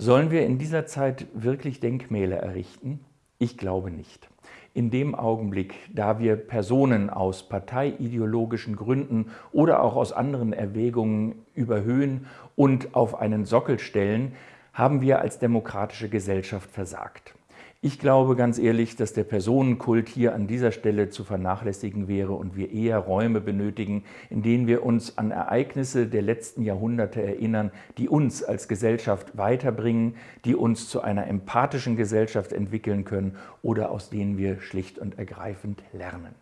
Sollen wir in dieser Zeit wirklich Denkmäler errichten? Ich glaube nicht. In dem Augenblick, da wir Personen aus parteiideologischen Gründen oder auch aus anderen Erwägungen überhöhen und auf einen Sockel stellen, haben wir als demokratische Gesellschaft versagt. Ich glaube ganz ehrlich, dass der Personenkult hier an dieser Stelle zu vernachlässigen wäre und wir eher Räume benötigen, in denen wir uns an Ereignisse der letzten Jahrhunderte erinnern, die uns als Gesellschaft weiterbringen, die uns zu einer empathischen Gesellschaft entwickeln können oder aus denen wir schlicht und ergreifend lernen.